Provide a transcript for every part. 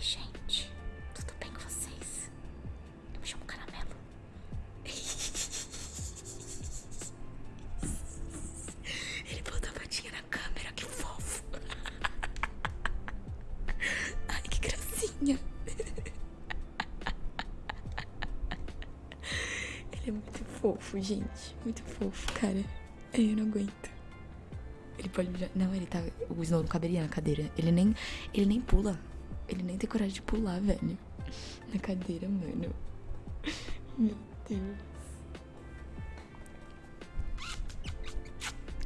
gente? Tudo bem com vocês? Eu me chamo Caramelo. Ele botou a patinha na câmera, que fofo. Ai, que gracinha. Ele é muito fofo, gente. Muito fofo, cara. Eu não aguento. Ele pode... Não, ele tá... O Snow não caberia na cadeira. Ele nem... Ele nem pula. Ele nem tem coragem de pular, velho. Na cadeira, mano. Meu Deus.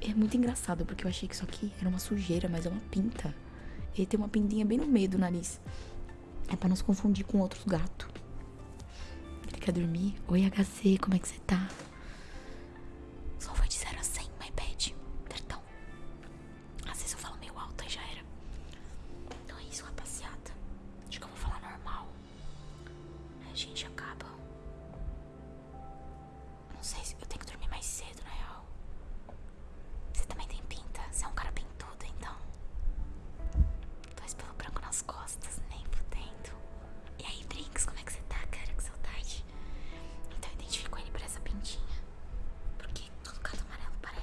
É muito engraçado, porque eu achei que isso aqui era uma sujeira, mas é uma pinta. Ele tem uma pintinha bem no meio do nariz. É pra não se confundir com outros gatos. Ele quer dormir? Oi, HC, como é que você tá? 形象